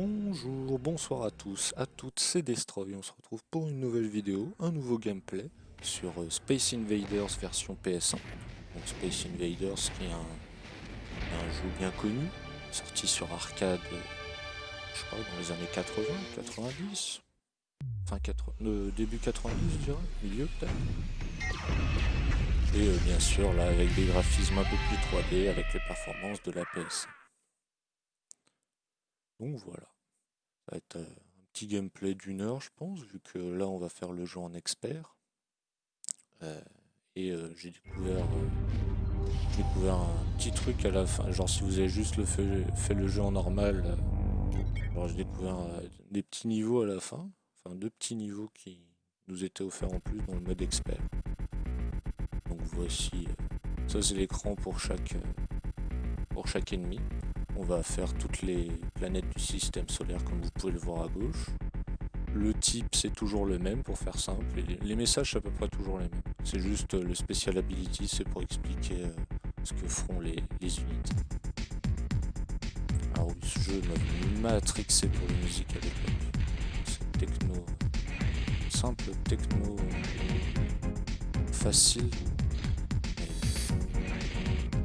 Bonjour, bonsoir à tous, à toutes, c'est Destroy, on se retrouve pour une nouvelle vidéo, un nouveau gameplay sur euh, Space Invaders version PS1. Donc Space Invaders qui est un, jeu bien connu, sorti sur arcade, euh, je pas, dans les années 80, 90 Enfin, euh, début 90 je dirais, milieu peut-être Et bien sûr là avec des graphismes un peu plus 3D avec les performances de la PS1. Donc voilà, va être euh, un petit gameplay d'une heure je pense, vu que là on va faire le jeu en expert. Euh, et euh, j'ai découvert, découvert un petit truc à la fin, genre si vous avez juste le fait, le jeu en normal, j'ai découvert des petits niveaux à la fin, enfin deux petits niveaux qui nous étaient offerts en plus dans le mode expert. Donc voici, ça c'est l'écran pour chaque, pour chaque ennemi. On va faire toutes les planètes du système solaire comme vous pouvez le voir à gauche. Le type c'est toujours le même pour faire simple. les messages c'est à peu près toujours les mêmes. C'est juste euh, le special ability, c'est pour expliquer euh, ce que feront les, unités. Alors ce jeu m'a matrixé pour la musique à l'époque. C'est techno, simple techno, facile,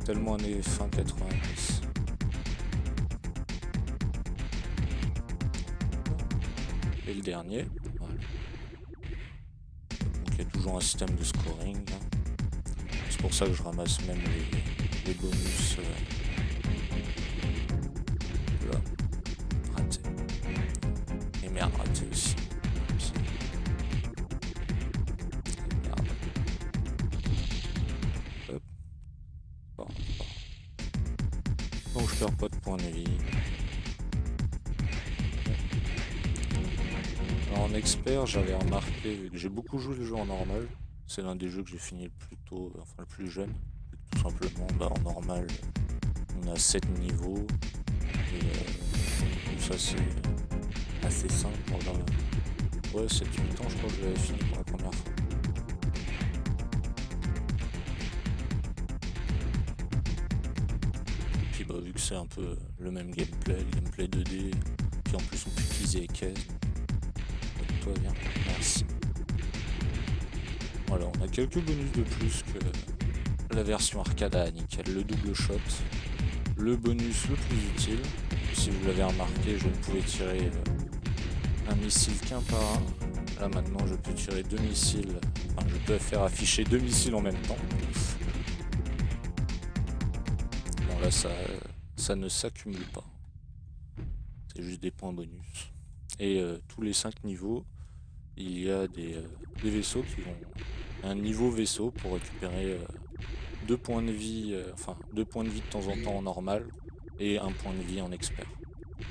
tellement années fin 90. Et le dernier. Donc il y a toujours un système de scoring. C'est pour ça que je ramasse même les, bonus. Euh, là. Raté. Et merde, raté aussi. Bon, bon. Donc je perds pas de points de vie. En expert, j'avais remarqué, que j'ai beaucoup joué le jeu en normal, c'est l'un des jeux que j'ai fini le plus tôt, enfin le plus jeune. Tout simplement, bah, en normal, on a 7 niveaux, et euh, ça c'est assez simple. Ouais, 7-8 ans, je crois que j'avais fini pour la première fois. Puis bah, vu que c'est un peu le même gameplay, le gameplay 2D, puis en plus on peut utiliser les caisses, Merci. Voilà, on a quelques bonus de plus que la version arcade à nickel. Le double shot, le bonus le plus utile. Si vous l'avez remarqué, je ne pouvais tirer euh, un missile qu'un par un. Là maintenant, je peux tirer deux missiles. Enfin, je peux faire afficher deux missiles en même temps. Bon là, ça, ça ne s'accumule pas. C'est juste des points bonus. Et euh, tous les 5 niveaux, il y a des, euh, vaisseaux qui vont... Un niveau vaisseau pour récupérer 2 euh, points de vie, enfin 2 points de vie de temps en temps en normal et un point de vie en expert.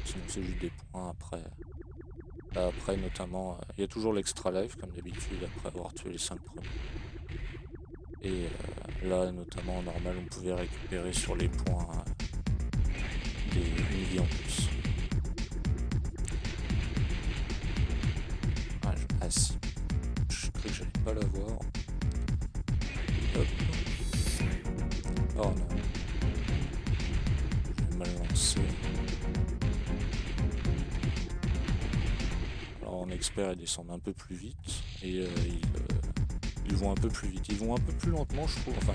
Sinon c'est juste des points après. après notamment, il y a toujours l'extra life comme d'habitude après avoir tué les 5 premiers. Et là notamment en normal on pouvait récupérer sur les points des une vie en plus. Je crois que j'allais pas l'avoir. Hop. Oh non. J'ai mal lancé. Alors en expert ils descendent un peu plus vite et euh, euh, ils, vont un peu plus vite. Ils vont un peu plus lentement je trouve. Enfin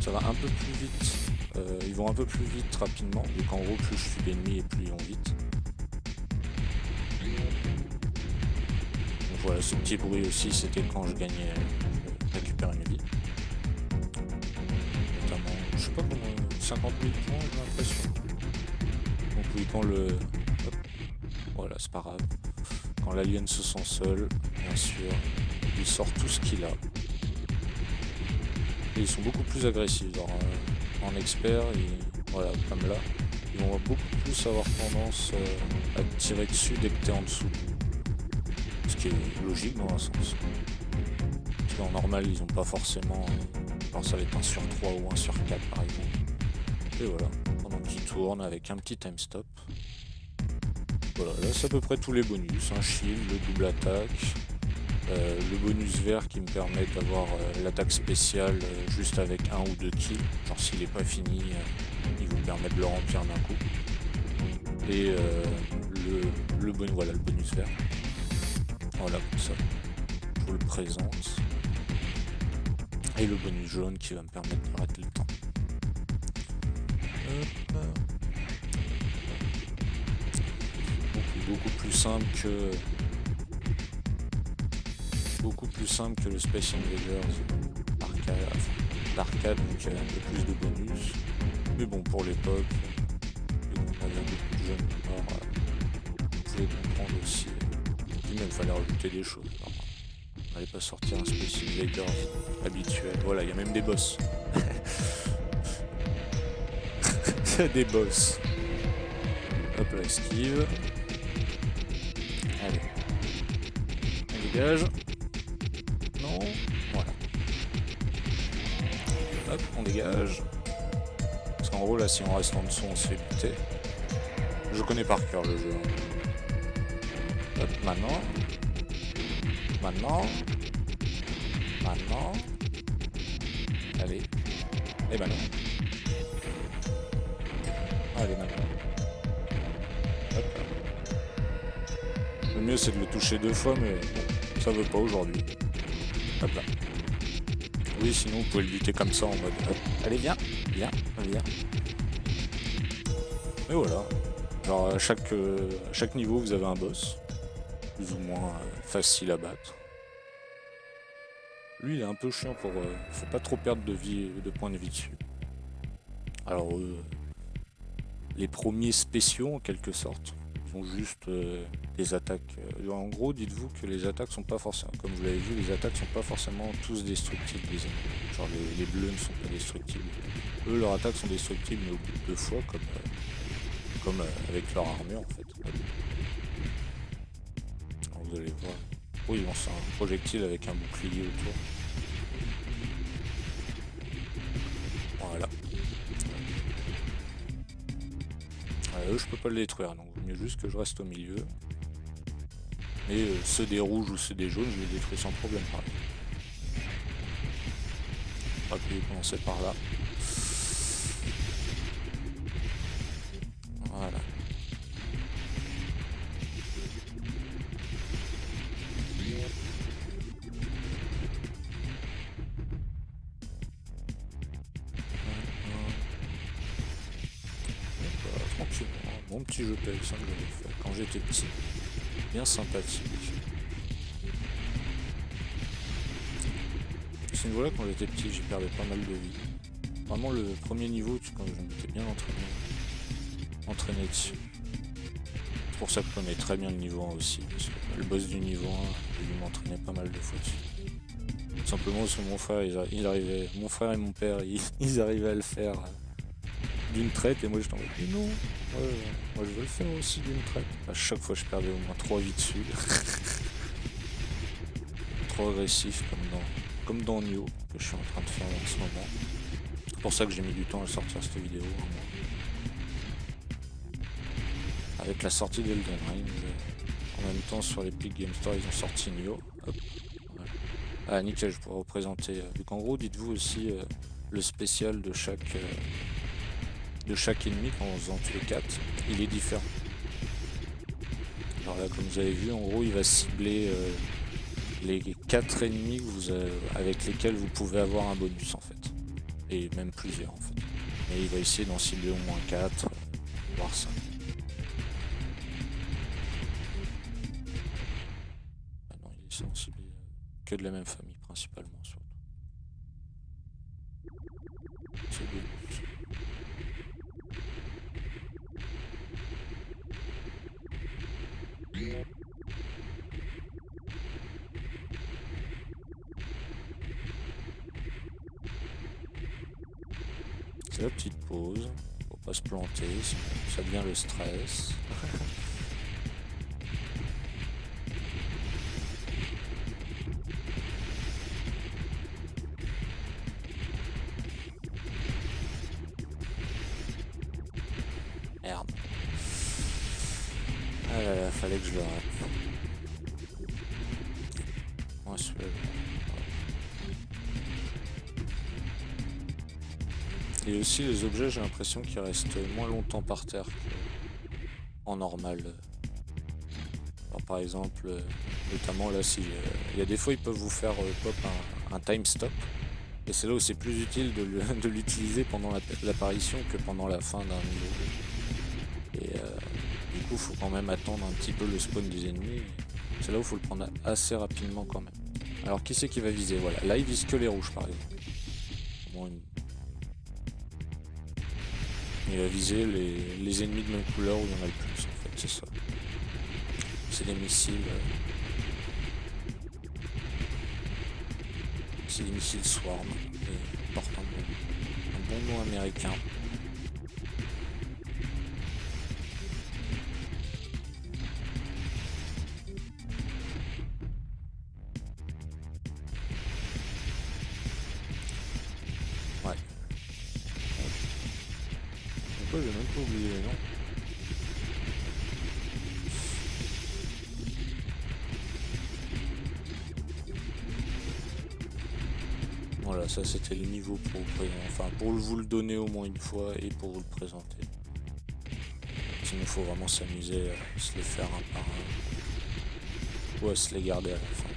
ça va un peu plus vite. Euh, ils vont un peu plus vite rapidement. Donc en gros plus je suis d'ennemis et plus ils vont vite. Voilà, ce petit bruit aussi, c'était quand je gagnais, je récupère une vie. Notamment, je sais pas comment, 50 000 points, j'ai l'impression. Donc oui, quand le... voilà, c'est pas grave. Quand l'alien se sent seul, bien sûr, il sort tout ce qu'il a. Et ils sont beaucoup plus agressifs, euh, en expert, et, voilà, comme là, ils vont beaucoup plus avoir tendance euh, à tirer dessus dès que t'es en dessous qui est logique dans un sens. Parce qu'en normal, ils n'ont pas forcément... Pense ça va être un sur 3 ou un sur 4 par exemple. Et voilà, pendant qu'ils tournent avec un petit time stop. Voilà, là c'est à peu près tous les bonus. Un shield, le double attaque, euh, le bonus vert qui me permet d'avoir euh, l'attaque spéciale euh, juste avec un ou deux kills. Genre s'il n'est pas fini, il vous permet de le remplir d'un coup. Et bonus, voilà, le bonus vert. Voilà, comme ça. Je vous le présente. Et le bonus jaune qui va me permettre d'arrêter le temps. Beaucoup, beaucoup plus simple que beaucoup plus simple que le Space Invaders d'arcade, donc il y a un peu plus de bonus. Mais bon, pour l'époque, on avait beaucoup de jeunes alors, vous pouvez comprendre aussi. Il même fallait rajouter des choses. on n'allait pas sortir un Space habituel. Voilà, il y a même des boss. il y a des boss. Hop là, esquive. Allez. On dégage. Hop, on dégage. Parce qu'en gros, là, si on reste en dessous, on se fait buter. Je connais par cœur le jeu. Hop, maintenant. Maintenant. Maintenant. Allez. Et ben non. Allez, maintenant. Hop. Le mieux, c'est de le toucher deux fois, mais bon, ça veut pas aujourd'hui. Hop là. Oui, sinon vous pouvez le buter comme ça en mode allez viens, viens, viens. Et voilà. Alors à chaque, euh, chaque niveau vous avez un boss, plus ou moins euh, facile à battre. Lui il est un peu chiant pour... Euh, faut pas trop perdre de vie de points de vie dessus. Alors les premiers spéciaux en quelque sorte sont juste des attaques. Euh, en gros, dites-vous que les attaques sont pas forcément, comme vous l'avez vu, les attaques sont pas forcément tous destructibles. Les Genre les, bleus ne sont pas destructibles. Eux, leurs attaques sont destructibles, mais au bout de deux fois, comme, euh, comme euh, avec leur armure en fait. Vous allez voir. Oui, bon, c'est un projectile avec un bouclier autour. Voilà. eux, je peux pas le détruire, donc vaut mieux juste que je reste au milieu. Mais euh, ceux des rouges ou ceux des jaunes, je les détruis sans problème. Pareil. On va commencer par là. Voilà. Petit jeu PS1 que j'avais fait quand j'étais petit bien sympathique. Ce niveau-là, quand j'étais petit, j'ai perdu pas mal de vie. Vraiment, le premier niveau, quand je m'étais bien entraîné, entraîné dessus. Pour ça que je connais très bien le niveau 1 aussi. le boss du niveau 1, il m'entraînait pas mal de fois dessus. simplement parce que mon frère, il, arrivait, mon frère et mon père, ils, arrivaient à le faire euh, d'une traite et moi je t'en non, moi je veux le faire aussi d'une traite. À chaque fois je perdais au moins 3 vies dessus. Trop agressif comme dans, comme dans Nioh que je suis en train de faire en ce moment. C'est pour ça que j'ai mis du temps à sortir cette vidéo. Avec la sortie d'Elden Ring, euh, en même temps sur l'Epic Game Store ils ont sorti Nioh. Ah nickel, je pourrais représenter. Donc euh, en gros dites-vous aussi euh, le spécial de chaque de chaque ennemi en faisant tous les 4, il est différent. Alors là, comme vous avez vu, en gros, il va cibler euh, les 4 ennemis vous avec lesquels vous pouvez avoir un bonus en fait. Et même plusieurs en fait. Et il va essayer d'en cibler au moins 4, voire 5. Ah non, il essaie d'en cibler euh, que de la même famille principalement surtout. La petite pause, pour pas se planter, ça devient le stress. les objets, j'ai l'impression qu'ils restent moins longtemps par terre qu'en normal. par exemple, euh, notamment là, si il y a des fois ils peuvent vous faire pop un, time stop, et c'est là où c'est plus utile de l'utiliser pendant l'apparition que pendant la fin d'un niveau. Et du coup, faut quand même attendre un petit peu le spawn des ennemis. C'est là où faut le prendre assez rapidement quand même. Alors qui c'est qui va viser? Voilà, là il vise que les rouges par exemple. Il va viser les, ennemis de même couleur où il y en a le plus en fait, c'est ça. C'est des missiles. Euh, c'est des missiles Swarm. Et portent un bon nom américain. C'était le niveau pour, enfin, pour vous le donner au moins une fois et pour vous le présenter. Sinon il faut vraiment s'amuser à se les faire un par un. Ou à se les garder à la fin.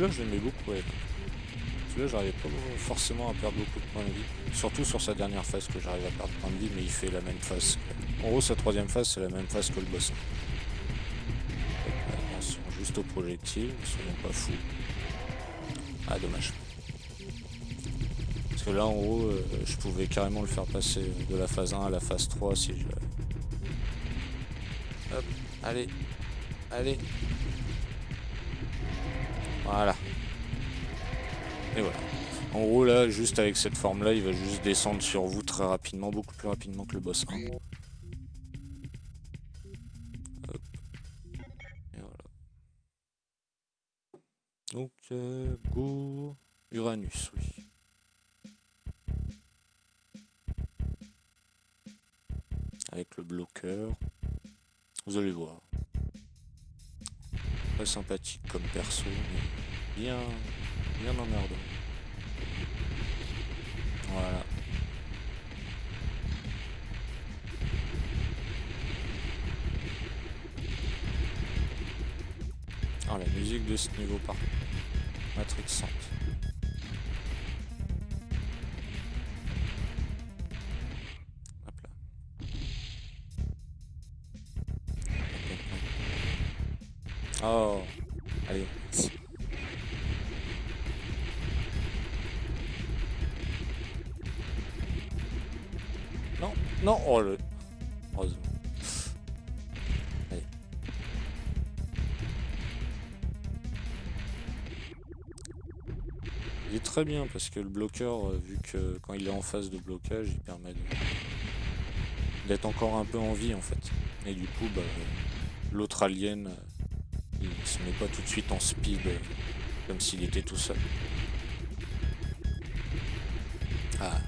Celui-là, je l'aimais beaucoup, Celui-là, j'arrivais pas forcément à perdre beaucoup de points de vie. Surtout sur sa dernière phase que j'arrive à perdre points de vie, mais il fait la même phase. En gros, sa troisième phase, c'est la même phase que le boss. Attention, juste au projectile, soyons pas fous. Ah, dommage. Parce que là, en gros, euh, je pouvais carrément le faire passer de la phase 1 à la phase 3 si je... Hop, allez, allez, voilà. Et voilà. En gros là, juste avec cette forme là, il va juste descendre sur vous très rapidement, beaucoup plus rapidement que le boss 1. Et voilà. Donc, euh, go Uranus, oui. Avec le bloqueur. Vous allez voir sympathique comme perso, bien, bien emmerdant. Voilà. Ah, la musique de ce niveau par matrixante. Oh, Oh le... Heureusement. Allez. Il est très bien parce que le bloqueur, euh, vu que quand il est en phase de blocage, il permet d'être encore un peu en vie en fait. Et du coup, bah, l'autre alien euh, il se met pas tout de suite en speed comme s'il était tout seul. Ah,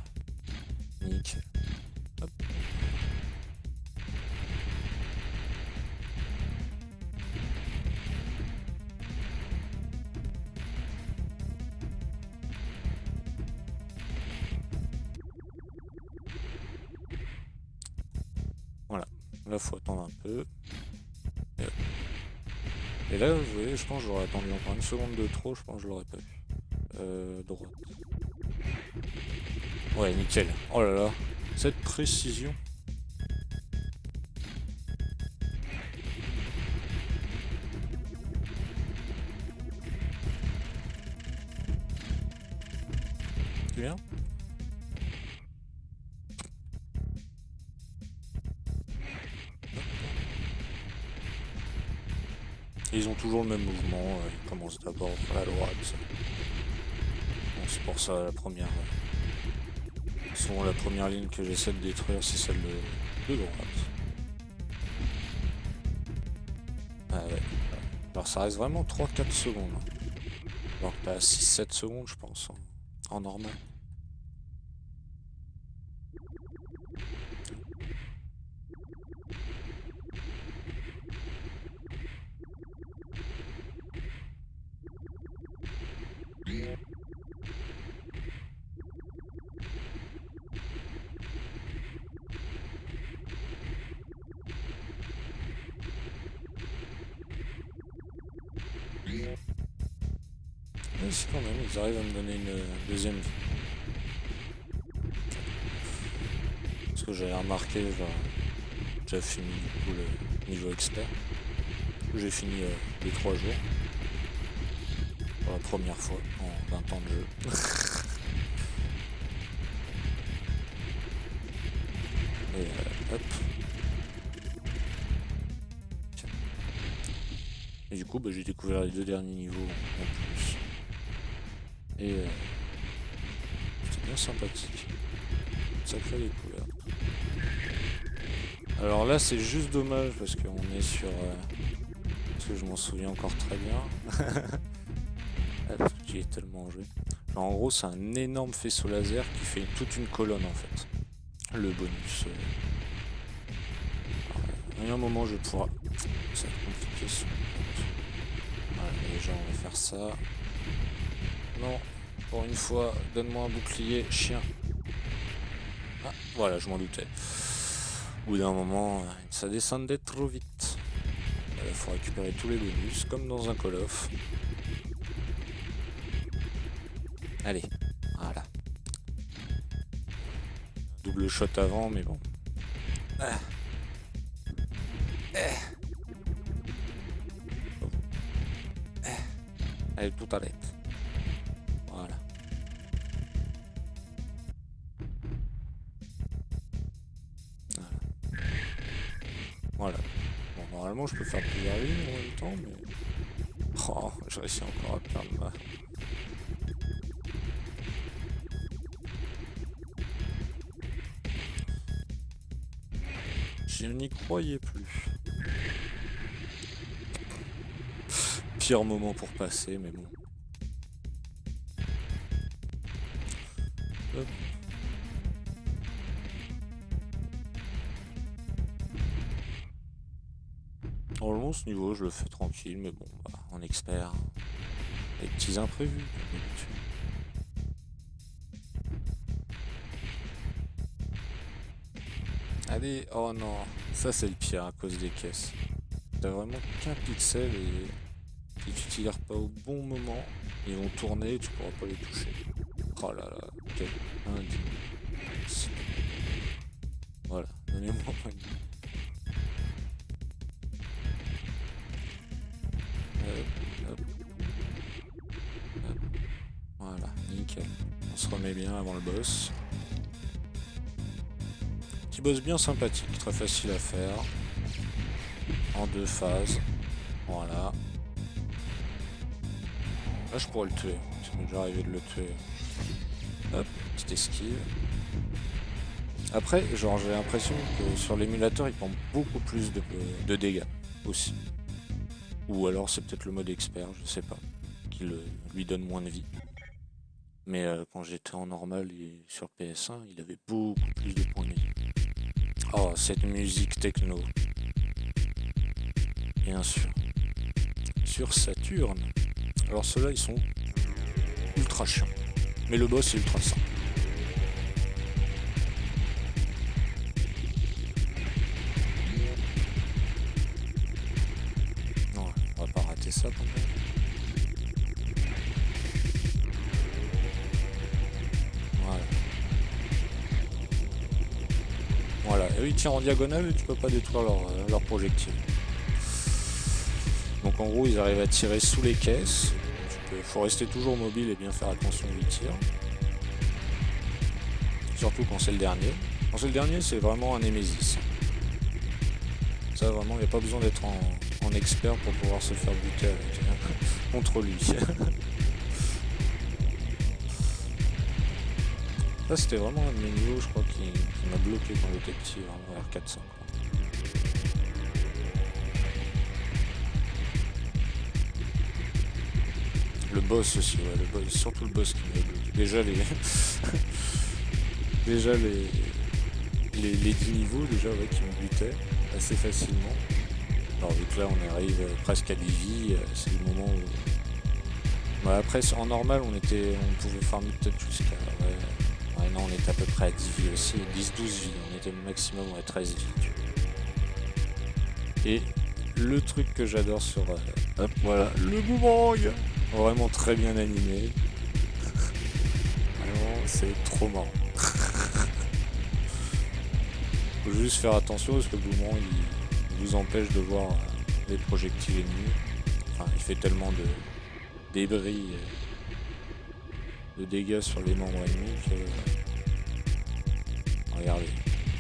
je pense que j'aurais attendu encore une seconde de trop, je pense que je l'aurais pas vu. Euh, droite. Ouais, nickel. Oh là là, cette précision. D'abord par la droite. c'est pour ça la première. Souvent la première ligne que j'essaie de détruire c'est celle de, droite. Ah ouais. Alors ça reste vraiment 3-4 secondes. Alors pas 6-7 secondes je pense en normal. J'ai fini du coup le niveau expert. J'ai fini euh, les trois jours. Pour la première fois en 20 ans de jeu. Et euh. Et du coup, bah, j'ai découvert les deux derniers niveaux en plus. Et euh, c'est bien sympathique. Sacré découverte. Alors là, c'est juste dommage parce qu'on est sur... Euh, parce que je m'en souviens encore très bien. ah, parce que j'y tellement joué. en gros, c'est un énorme faisceau laser qui fait toute une colonne en fait. Le bonus. Euh... À un moment, je vais pouvoir... Ça va. Allez, déjà, on va faire ça. Non, pour une fois, donne-moi un bouclier, chien. Ah, voilà, je m'en doutais. Au bout d'un moment, ça descendait trop vite. Il faut récupérer tous les bonus, comme dans un Call of. Allez, voilà. Double shot avant, mais bon. Ah. Eh. Allez, tout arrête. Je peux faire plusieurs lignes en même temps, mais... Oh, je réussis encore à perdre ma... Je n'y croyais plus. Pire moment pour passer, mais bon. Ce niveau, je le fais tranquille, mais bon, bah, en expert, les petits imprévus, Allez, oh non, ça c'est le pire à cause des caisses. T'as vraiment qu'un pixel et si tu tires pas au bon moment, ils vont tourner tu pourras pas les toucher. Oh là là, quel indigne. Voilà, donnez-moi avant le boss. Petit boss bien sympathique, très facile à faire. En deux phases. Voilà. Là, je pourrais le tuer. Ça m'est déjà arrivé de le tuer. Hop, petite esquive. Après, genre, j'ai l'impression que sur l'émulateur, il prend beaucoup plus de dégâts aussi. Ou alors c'est peut-être le mode expert, je sais pas, qui lui donne moins de vie. Mais euh, quand j'étais en normal et sur PS1, il avait beaucoup plus de points. Oh, cette musique techno. Bien sûr. Sur Saturne. Alors ceux-là, ils sont ultra chiants. Mais le boss est ultra simple. En diagonale et tu peux pas détruire leur, euh, leur projectile. Donc en gros ils arrivent à tirer sous les caisses. Il faut rester toujours mobile et bien faire attention où ils tirent. Surtout quand c'est le dernier. Quand c'est le dernier c'est vraiment un Nemesis. Ça vraiment il n'y a pas besoin d'être en, expert pour pouvoir se faire buter avec, contre lui. Ça c'était vraiment un de mes niveaux je crois qui, m'a bloqué quand j'étais petit, vraiment R400. Le boss aussi, ouais, le boss, surtout le boss qui m'a bloqué. Déjà les. déjà les. Les, les 10 niveaux déjà ouais, qui me butaient assez facilement. Alors vu que là on arrive presque à 10 vies, euh, c'est le moment où... Après en normal on était on pouvait farmer peut-être jusqu'à... non on était à peu près à 10 vies aussi, 10-12 vies, on était maximum à 13 vies. Et le truc que j'adore sur... Euh, hop, voilà, le boomerang Vraiment très bien animé. Vraiment, c'est trop marrant. Faut juste faire attention parce que le boomerang il vous empêche de voir euh, les projectiles ennemis. Enfin, il fait tellement de débris, euh, de dégâts sur les membres ennemis que... Regardez.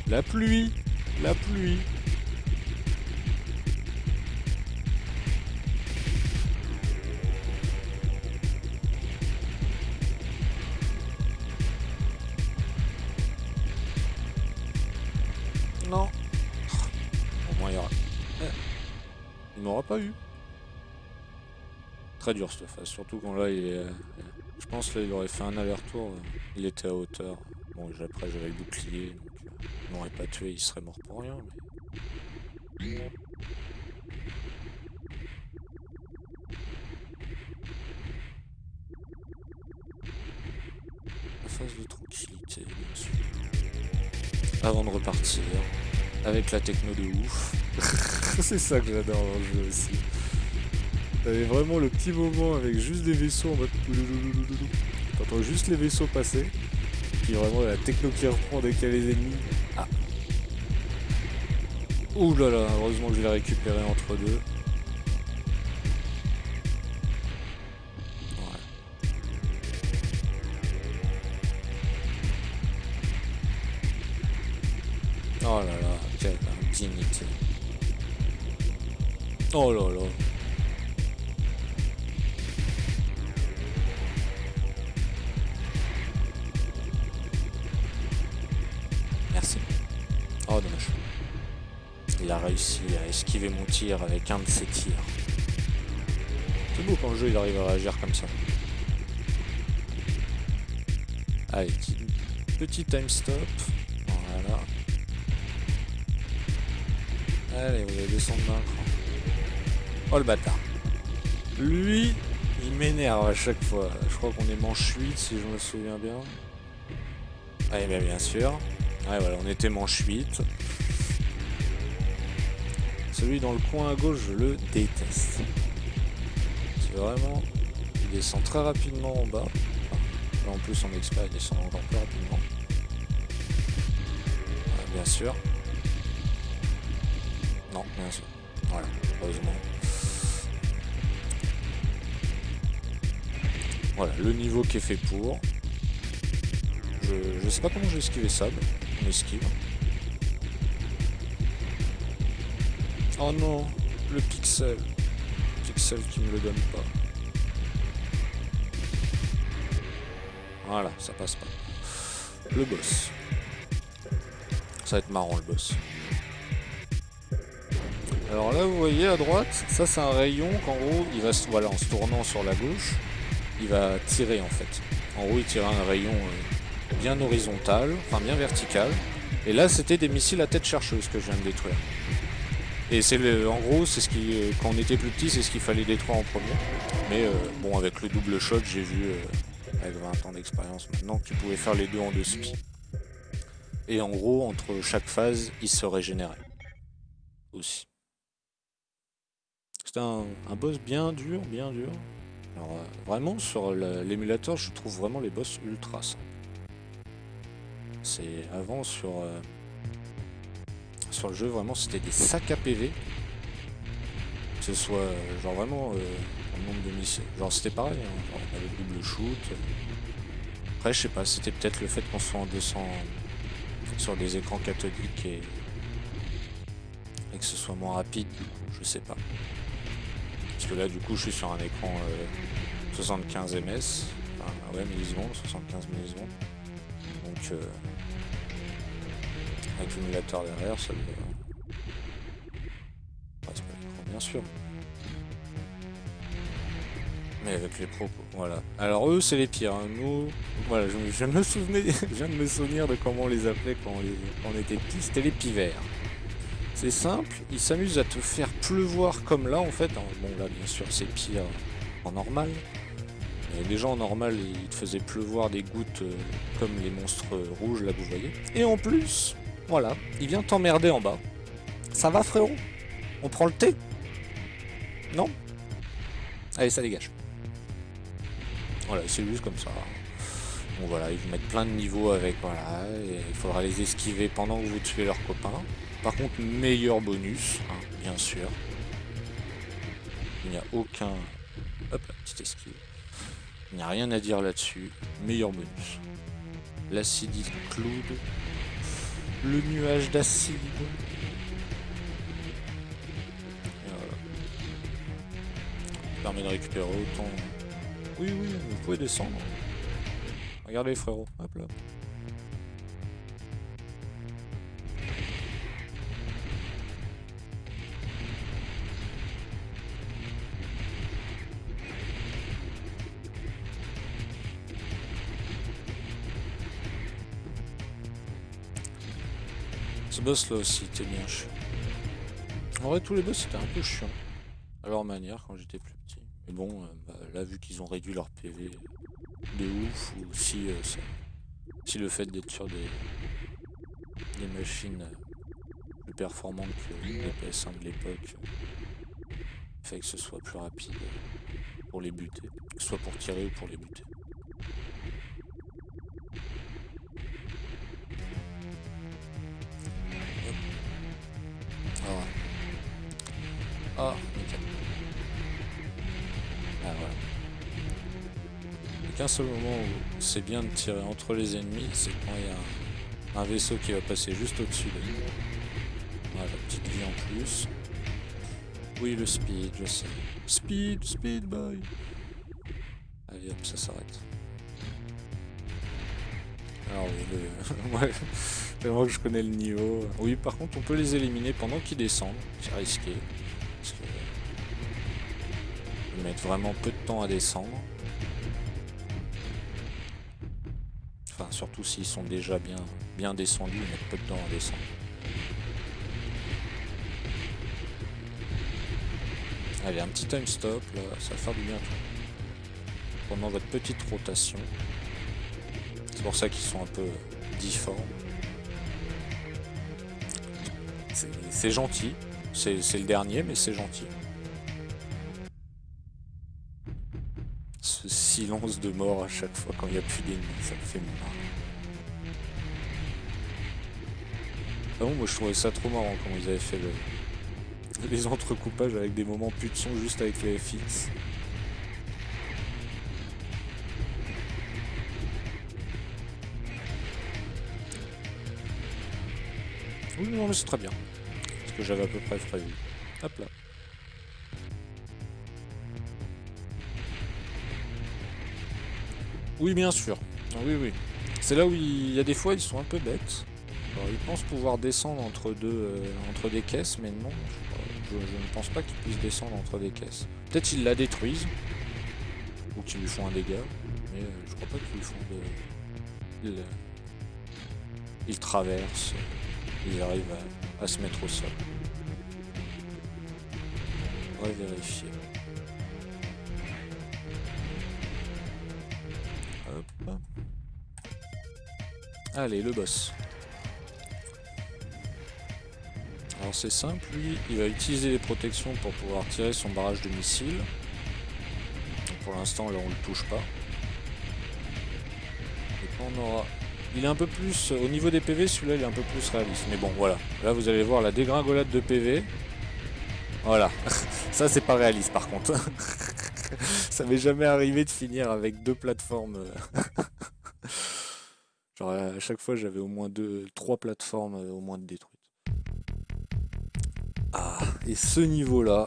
La pluie La pluie Non Au moins il y aura... Eh. Il m'aura pas eu. Très dur cette phase, surtout quand là il est... euh, Je pense là il aurait fait un aller-retour, euh, il était à hauteur. Bon après j'avais le bouclier, donc euh, il m'aurait pas tué, il serait mort pour rien. Mais... La phase de tranquillité, bien sûr. Avant de repartir, avec la techno de ouf. C'est ça que j'adore dans le jeu aussi. T'avais vraiment le petit moment avec juste des vaisseaux en mode... T'entends juste les vaisseaux passer. Puis vraiment la techno qui reprend dès qu'il y a les ennemis. Ah Ouh là là, heureusement que je l'ai récupéré entre deux. Ouais. Oh là là, quelle indignité. Oh là là. Oh dommage. Il a réussi à esquiver mon tir avec un de ses tirs. C'est beau quand le jeu il arrive à réagir comme ça. Allez, petit, time stop. Voilà. Allez, vous allez descendre d'un cran. Oh le bâtard. Lui, il m'énerve à chaque fois. Je crois qu'on est manche 8 si je me souviens bien. Ah bien, bien sûr. Ouais voilà, on était manche 8. Celui dans le coin à gauche, je le déteste. C'est vraiment... Il descend très rapidement en bas. Là en plus en expert, il descend encore plus rapidement. Bien sûr. Non, bien sûr. Voilà, heureusement. Voilà, le niveau qui est fait pour. Je, sais pas comment j'ai esquivé ça, esquive. Oh non, le pixel. Pixel qui me le donne pas. Voilà, ça passe pas. Le boss. Ça va être marrant le boss. Alors là, vous voyez à droite, ça c'est un rayon qu'en gros, il va se, voilà, en se tournant sur la gauche, il va tirer en fait. En gros, il tire un rayon euh, bien horizontal, enfin bien vertical. Et là, c'était des missiles à tête chercheuse que je viens de détruire. Et c'est en gros, c'est ce qui, euh, quand on était plus petit, c'est ce qu'il fallait détruire en premier. Mais euh, bon, avec le double shot, j'ai vu, euh, avec 20 ans d'expérience maintenant, que tu pouvais faire les deux en deux spi. Et en gros, entre chaque phase, il se régénérait. Aussi. C'était un, boss bien dur, bien dur. Alors vraiment, sur la- l'émulateur, je trouve vraiment les boss ultra simples. C'est avant sur... euh, sur le jeu, vraiment, c'était des sacs à PV. Que ce soit, euh, genre vraiment, euh, nombre de missiles. Genre, c'était pareil, hein, on avait le double shoot. Après, je sais pas, c'était peut-être le fait qu'on soit en 200 sur des écrans cathodiques et, que ce soit moins rapide, du coup, je sais pas. Parce que là, du coup, je suis sur un écran euh, 75 ms, enfin, ouais, millisecondes, 75 millisecondes. Donc, euh, avec l'émulateur derrière, ça devrait... Ouais, c'est pas bien sûr. Mais avec les propos, voilà. Alors eux, c'est les pires. hein. Nous, voilà, je, me- souvenais, je viens de me souvenir de comment on les appelait quand on, était petits. C'était les pivers. C'est simple, ils s'amusent à te faire pleuvoir comme là, en fait. Alors, bon, là, bien sûr, c'est pire en normal. Mais déjà en normal, ils te faisaient pleuvoir des gouttes euh, comme les monstres rouges là que vous voyez. Et en plus, voilà, il vient t'emmerder en bas. Ça va frérot? On prend le thé? Non? Allez, ça dégage. Voilà, c'est juste comme ça. Bon voilà, ils vous mettent plein de niveaux avec, voilà, il faudra les esquiver pendant que vous tuez leurs copains. Par contre, meilleur bonus, hein, bien sûr. Il n'y a aucun... Hop, petite esquive. Il n'y a rien à dire là-dessus. Meilleur bonus. L'acidité cloud. Le nuage d'acide. Voilà. Permet de récupérer autant... Oui, oui, vous pouvez descendre. Regardez frérot, hop là. Boss là aussi était bien chiant. En vrai tous les boss c'était un peu chiant. À leur manière quand j'étais plus petit. Mais bon, euh, bah, là vu qu'ils ont réduit leur PV de ouf, ou si, euh, si le fait d'être sur des, des machines euh, plus performantes que les PS1 de l'époque fait que ce soit plus rapide pour les buter, soit pour tirer ou pour les buter. Seul moment où c'est bien de tirer entre les ennemis, c'est quand il y a un, vaisseau qui va passer juste au-dessus de nous. Voilà, petite vie en plus. Oui, le speed, je sais. Speed, speed boy. Allez hop, ça s'arrête. Alors oui, le... ouais, que je connais le niveau. Oui, par contre, on peut les éliminer pendant qu'ils descendent. C'est risqué. Parce que... Ils mettent vraiment peu de temps à descendre. Surtout s'ils sont déjà bien, bien descendus, ils mettent peu de temps à descendre. Allez, un petit time stop, là, ça va faire du bien. Pendant votre petite rotation. C'est pour ça qu'ils sont un peu difformes. C'est gentil. C'est le dernier, mais c'est gentil. Ce silence de mort à chaque fois quand il n'y a plus d'ennemis, ça me fait marrer. Ah moi je trouvais ça trop marrant quand ils avaient fait le, les entrecoupages avec des moments plus de son juste avec les FX. Oui, non, mais c'est très bien. Ce que j'avais à peu près prévu. Hop là. Oui, bien sûr. Ah oui, oui. C'est là où il y a des fois, ils sont un peu bêtes. Alors, ils pensent pouvoir descendre entre, deux, euh, entre des caisses, mais non. Je, ne pense pas qu'ils puissent descendre entre des caisses. Peut-être qu'ils la détruisent. Ou qu'ils lui font un dégât. Mais euh, je crois pas qu'ils lui font de... Ils, ils traversent ils arrivent à, se mettre au sol. On va vérifier. Hop. Allez, le boss. C'est simple, lui, il va utiliser les protections pour pouvoir tirer son barrage de missiles. pour l'instant, là, on le touche pas. Et quand on aura il est un peu plus... Au niveau des PV, celui-là, il est un peu plus réaliste. Mais bon, voilà. Là, vous allez voir la dégringolade de PV. Voilà. Ça, c'est pas réaliste, par contre. Ça m'est jamais arrivé de finir avec deux plateformes. Genre, à chaque fois, j'avais au moins deux... Trois plateformes au moins de détruites. Et ce niveau-là,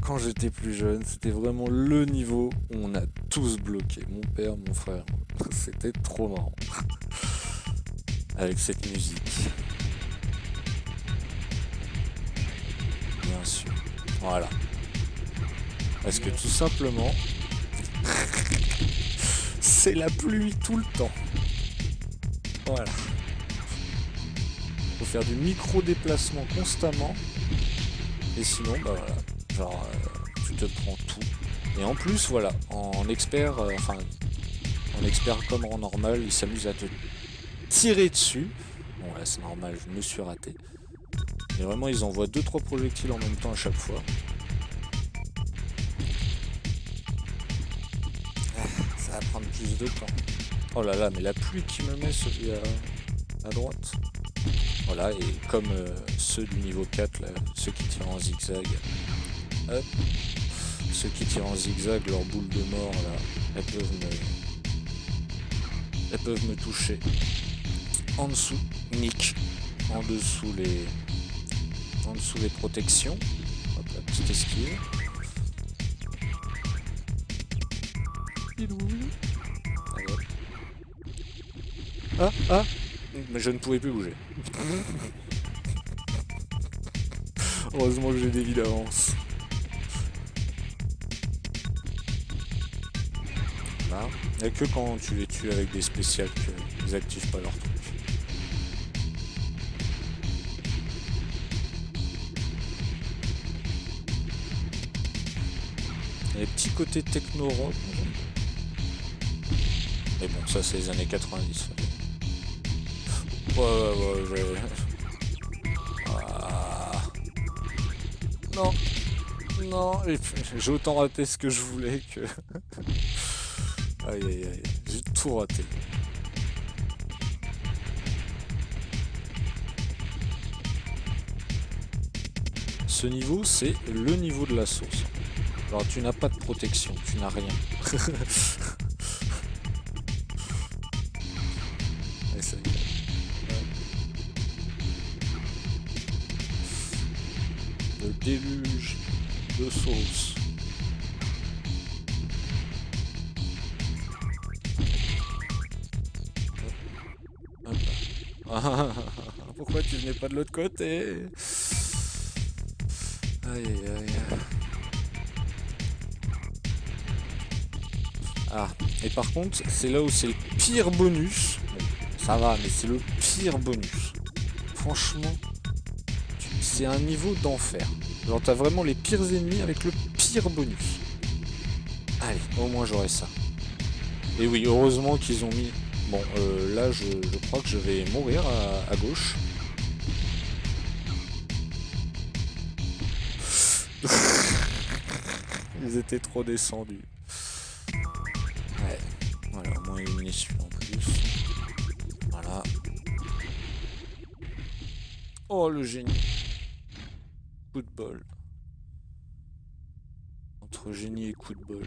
quand j'étais plus jeune, c'était vraiment le niveau où on a tous bloqué. Mon père, mon frère. C'était trop marrant. Avec cette musique. Bien sûr. Voilà. Parce que tout simplement, c'est la pluie tout le temps. Voilà. Faut faire du micro-déplacement constamment. Et sinon, bah voilà. Genre, euh, tu te prends tout. Et en plus, voilà, en expert, euh, enfin, en expert comme en normal, il s'amuse à te tirer dessus. Bon là c'est normal, je me suis raté. Mais vraiment ils envoient 2-3 projectiles en même temps à chaque fois. Ah, Ça va prendre plus de temps. Oh là là, mais la pluie qui me met celui à, droite. Voilà, et comme euh, ceux du niveau 4, là, ceux qui tirent en zigzag. Hop. Ceux qui tirent en zigzag, leur boule de mort, là, elles peuvent me... Elles peuvent me toucher. En dessous, nick. En dessous les... En dessous les protections. Hop, la petite esquive. Ah, ah Mais je ne pouvais plus bouger. Heureusement que j'ai des vies d'avance. Là. Il a que quand tu les tues avec des spéciales qu'ils activent pas leur truc. Les petits côtés techno-rock, mais bon, ça c'est les années 90. Ah. Non. Non, j'ai autant raté ce que je voulais que... aïe aïe aïe, j'ai tout raté. Ce niveau, c'est le niveau de la sauce. Alors tu n'as pas de protection, tu n'as rien. déluge de sauce. Pourquoi tu venais pas de l'autre côté? Aïe aïe aïe. Ah, et par contre, c'est là où c'est le pire bonus. ça va, mais c'est le pire bonus. Franchement, c'est un niveau d'enfer. Genre t'as vraiment les pires ennemis avec le pire bonus. Allez, au moins j'aurai ça. Et oui, heureusement qu'ils ont mis... Bon, euh, là je, crois que je vais mourir à, gauche. Ils étaient trop descendus. Ouais, voilà, au moins une issue en plus. Voilà. Oh le génie Coup de bol. Entre génie et coup de bol.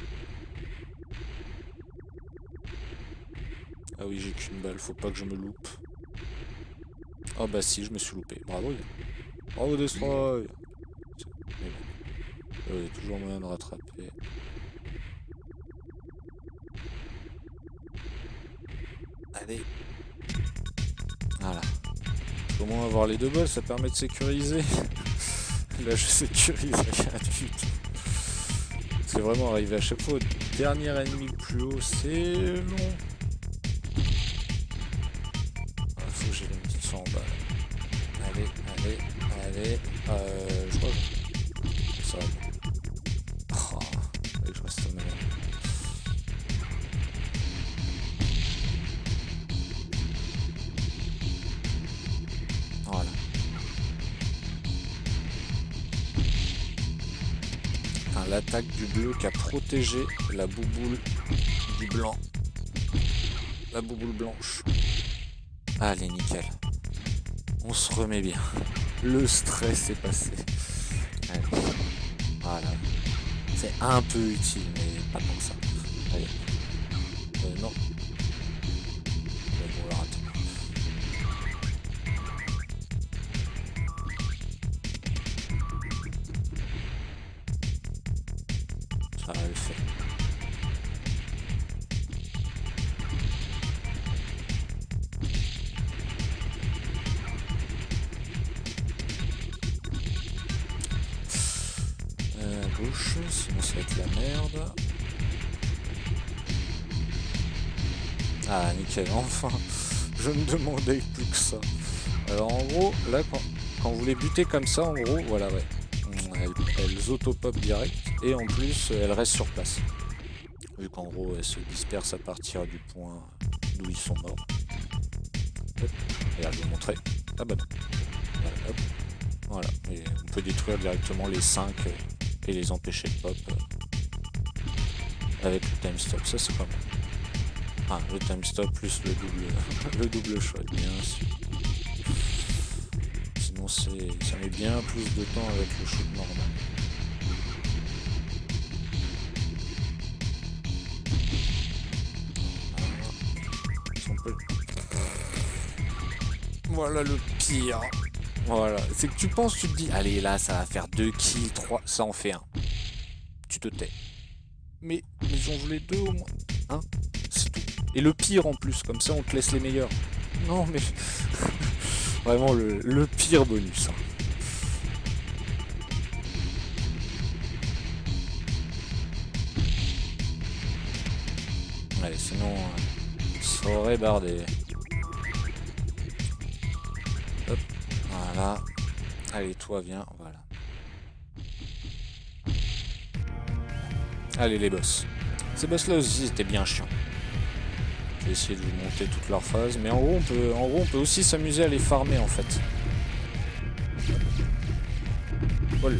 Ah oui, j'ai qu'une balle, faut pas que je me loupe. Oh bah si, je me suis loupé. Bravo. Bravo Destroy Il y a toujours moyen de rattraper. Allez. Voilà. Comment avoir les deux balles, ça permet de sécuriser. Là, je sécurise du tout. C'est vraiment arrivé à chaque fois au dernier ennemi plus haut, c'est long. Ah, faut que j'ai une petite 100 balles. Allez, allez, allez. Euh, du bleu qui a protégé la bouboule du blanc. La bouboule blanche. Allez, nickel. On se remet bien. Le stress est passé. Voilà. C'est un peu utile, mais pas comme ça. Allez. Euh, non. Ah nickel, enfin Je me demandais plus que ça. Alors en gros, là quand, vous les butez comme ça, en gros, voilà ouais. Elles, elles auto-pop direct et en plus elles restent sur place. Vu qu'en gros elles se dispersent à partir du point d'où ils sont morts. Et là je vais vous montrer. Ah bah non. Voilà, et on peut détruire directement les 5 et les empêcher de pop euh, avec le time stop. Ça c'est pas mal. Ah, le time stop plus le double, le double shot, bien sûr. Sinon, ça met bien plus de temps avec le shoot normal. Voilà le pire. Voilà. C'est que tu penses, tu te dis, allez là, ça va faire 2 kills, 3, ça en fait un. Tu te tais. Mais, mais j'en voulais deux au moins. Hein? Et le pire en plus, comme ça on te laisse les meilleurs. Non mais... Vraiment le, pire bonus. Hein. Allez, sinon, euh, ça aurait bardé. Hop, voilà. Allez, toi, viens, voilà. Allez, les boss. Ces boss-là aussi, c'était bien chiant. Vais essayer de vous monter toutes leurs phases. Mais en gros, on peut, en gros, on peut aussi s'amuser à les farmer, en fait. Voilà.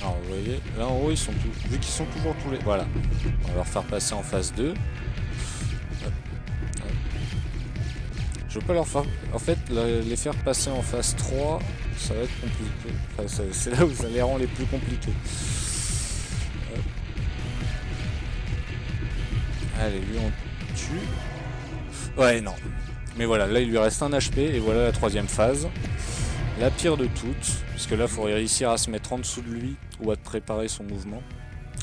Alors vous voyez, là en haut ils sont tous, vu qu'ils sont toujours tous les... Voilà, on va leur faire passer en phase 2. Je veux pas leur faire... En fait, les faire passer en phase 3, ça va être compliqué. c'est là où ça les rend les plus compliqués. Allez, lui on tue. Ouais, non. Mais voilà, là il lui reste un HP et voilà la troisième phase. La pire de toutes, parce que là il faut réussir à se mettre en dessous de lui ou à préparer son mouvement.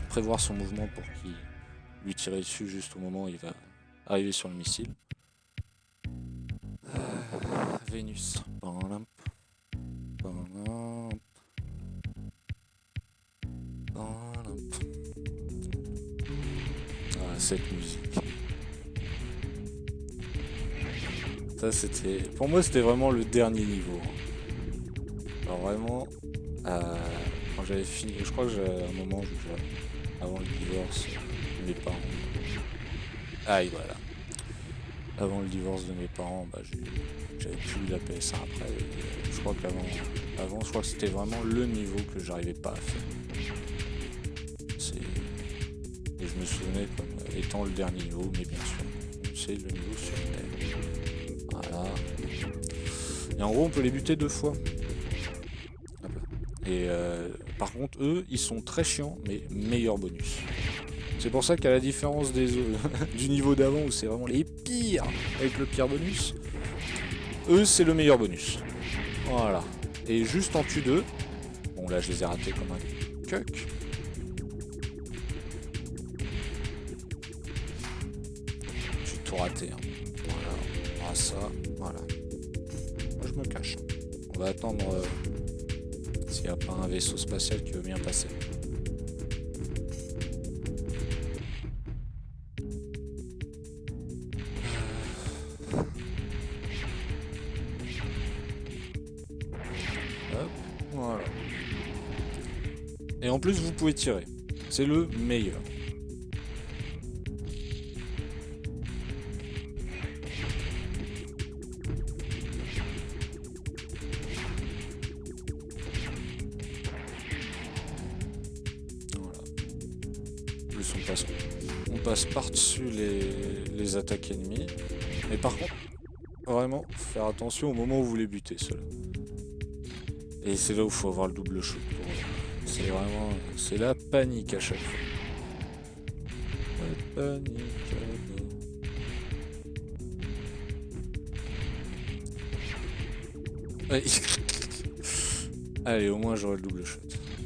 Prévoir son mouvement pour qu'il lui tire dessus juste au moment où il va arriver sur le missile. Vénus. Ah, cette musique. Ça c'était... Pour moi c'était vraiment le dernier niveau. Alors vraiment... Euh, quand j'avais fini... Je crois que j'avais un moment avant le divorce mes parents. Aïe voilà avant le divorce de mes parents, bah, j'avais plus la PS1 après. je crois qu'avant, avant, je crois que c'était vraiment le niveau que j'arrivais pas à faire. Et je me souvenais comme étant le dernier niveau, mais bien sûr, c'est le niveau sur Terre. Voilà. Et en gros, on peut les buter deux fois. Et euh, par contre, eux, ils sont très chiants, mais meilleur bonus. C'est pour ça qu'à la différence des, du niveau d'avant où c'est vraiment les pires avec le pire bonus, eux c'est le meilleur bonus. Voilà. Et juste en tue 2, bon là je les ai ratés comme un cuck. J'ai tout raté. Hein. Voilà. Ah ça, voilà. Moi je me cache. On va attendre euh, s'il n'y a pas un vaisseau spatial qui veut bien passer. Plus, vous pouvez tirer. C'est le meilleur. Voilà. Plus on passe, on passe par-dessus les, attaques ennemies. Mais par contre, vraiment, faire attention au moment où vous les butez, ceux-là. Et c'est là où il faut avoir le double shoot c'est vraiment... C'est la panique à chaque fois. La panique à Allez, au moins j'aurai le double shot.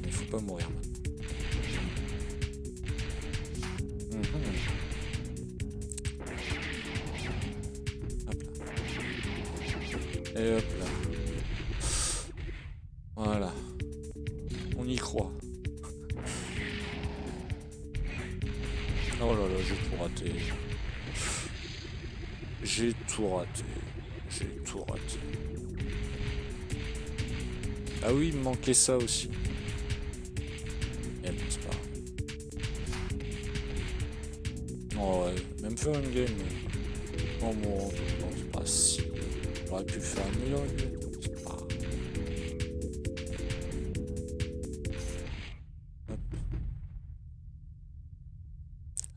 Il faut pas mourir ça aussi. Oh ouais, même faire une game. Oh bon, c'est pas si. J'aurais pu faire meilleur. C'est pas... Hop.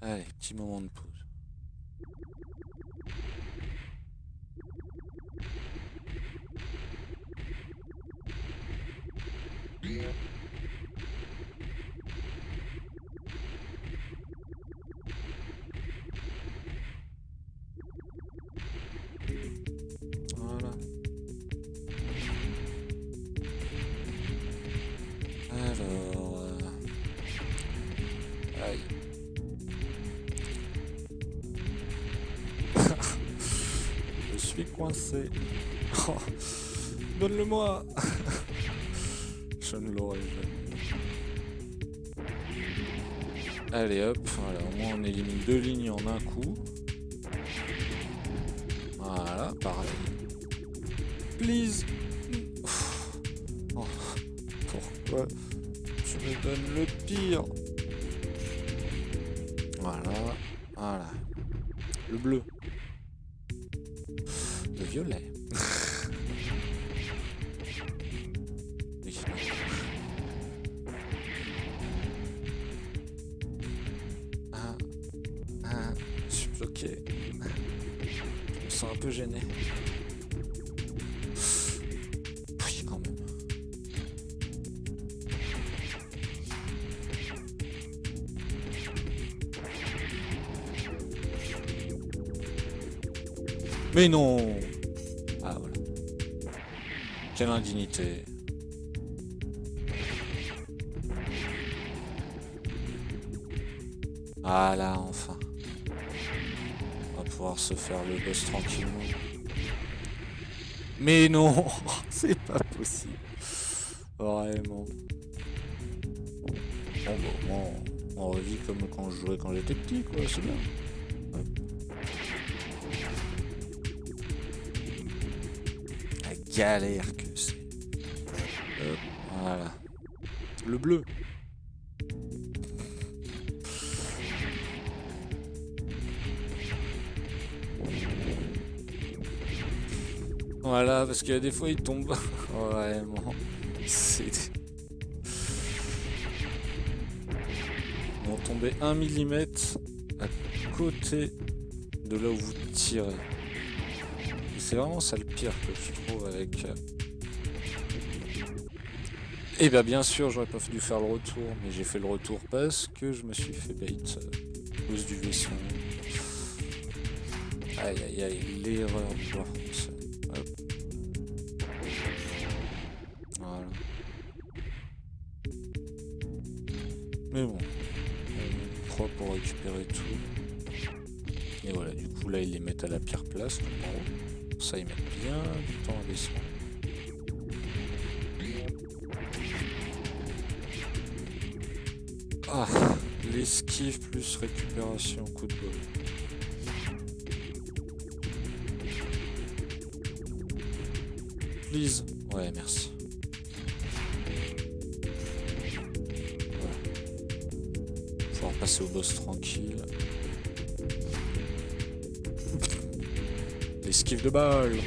Allez, petit moment de pause. Suis coincé. Donne-le-moi Je ne l'aurai jamais. Allez hop, voilà, au moins on élimine deux lignes en un coup. Voilà, pareil. Please Oh, Pourquoi tu me donnes le pire? Voilà, voilà. Le bleu. Mais non Ah voilà. Quelle indignité. Ah là, enfin. On va pouvoir se faire le boss tranquillement. Mais non C'est pas possible. Vraiment. Bon, au moins, on revit comme quand je jouais quand j'étais petit, quoi. C'est bien. Galère que c'est. Hop, voilà. Le bleu. Voilà, parce a des fois il tombe. Vraiment. C'est. Vont tomber 1 mm à côté de là où vous tirez. Et C'est vraiment ça le pire que je trouve avec. euh, Et bien bien sûr j'aurais pas dû faire le retour, mais j'ai fait le retour parce que je me suis fait bait euh, à cause du vaisseau. Aïe aïe aïe, l'erreur. Hop. Voilà. Mais bon, on croit pour récupérer tout. Et voilà, du coup là ils les mettent à la pire place, haut. Ça ils mettent bien du temps à descendre. Ah, l'esquive plus récupération, coup de bol. Please. Ouais, merci. De.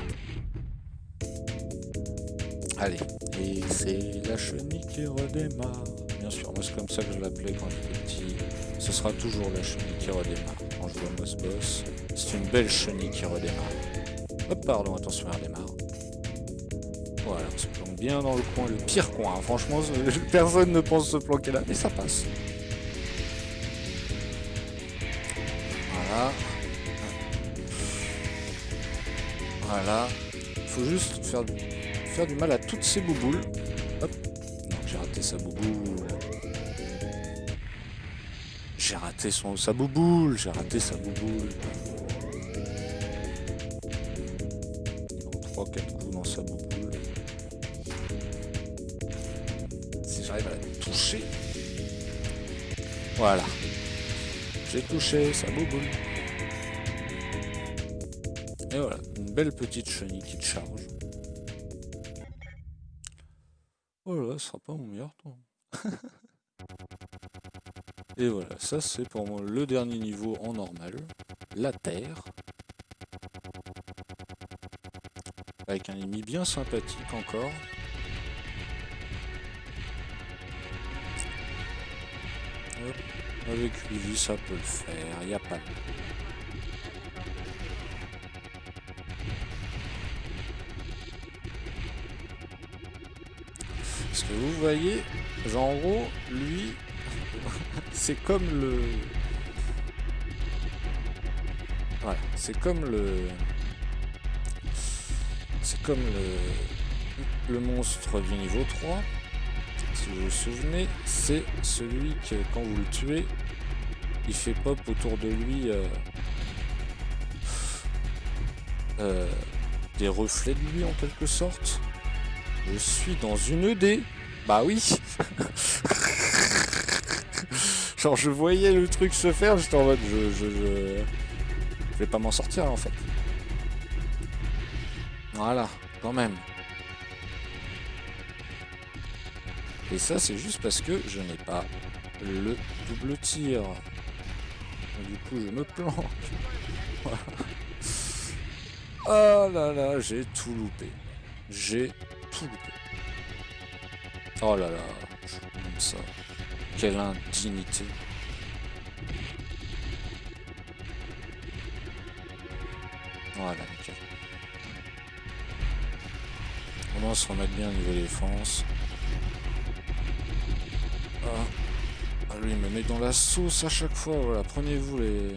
Allez, et c'est la chenille qui redémarre. Bien sûr, moi c'est comme ça que je l'appelais quand j'étais petit. Ce sera toujours la chenille qui redémarre quand je vois Boss Boss. C'est une belle chenille qui redémarre. Hop, pardon, attention, elle redémarre. Voilà, on se planque bien dans le coin, le pire coin. hein. Franchement, personne ne pense se planquer là, mais ça passe. Faut juste faire du, mal à toutes ces bouboules. Hop. Non, j'ai raté sa bouboule. J'ai raté son, sa bouboule. J'ai raté sa bouboule. Bon, 3-4 coups dans sa bouboule. Si j'arrive à la toucher. Voilà. J'ai touché sa bouboule. Belle petite chenille qui te charge. Voilà, ce sera pas mon meilleur temps. Et voilà, ça c'est pour moi le dernier niveau en normal. La terre. Avec un ennemi bien sympathique encore. Avec 8 vies, ça peut le faire, il pas de... vous voyez, en gros, lui, c'est comme le... Voilà, c'est comme le... C'est comme le... le monstre du niveau 3 si vous vous souvenez, c'est celui que quand vous le tuez, il fait pop autour de lui euh, euh, des reflets de lui en quelque sorte. Je suis dans une ED. Bah oui Genre je voyais le truc se faire, j'étais en mode je, je, je, je vais pas m'en sortir en fait. Voilà, quand même. Et ça, c'est juste parce que je n'ai pas le double tir. Du coup, je me planque. Oh là là, j'ai tout loupé. J'ai tout loupé. Oh là là, ça. Quelle indignité. Voilà, nickel. On va se remettre bien au niveau défense. Ah, lui, il me met dans la sauce à chaque fois. Voilà, prenez-vous les...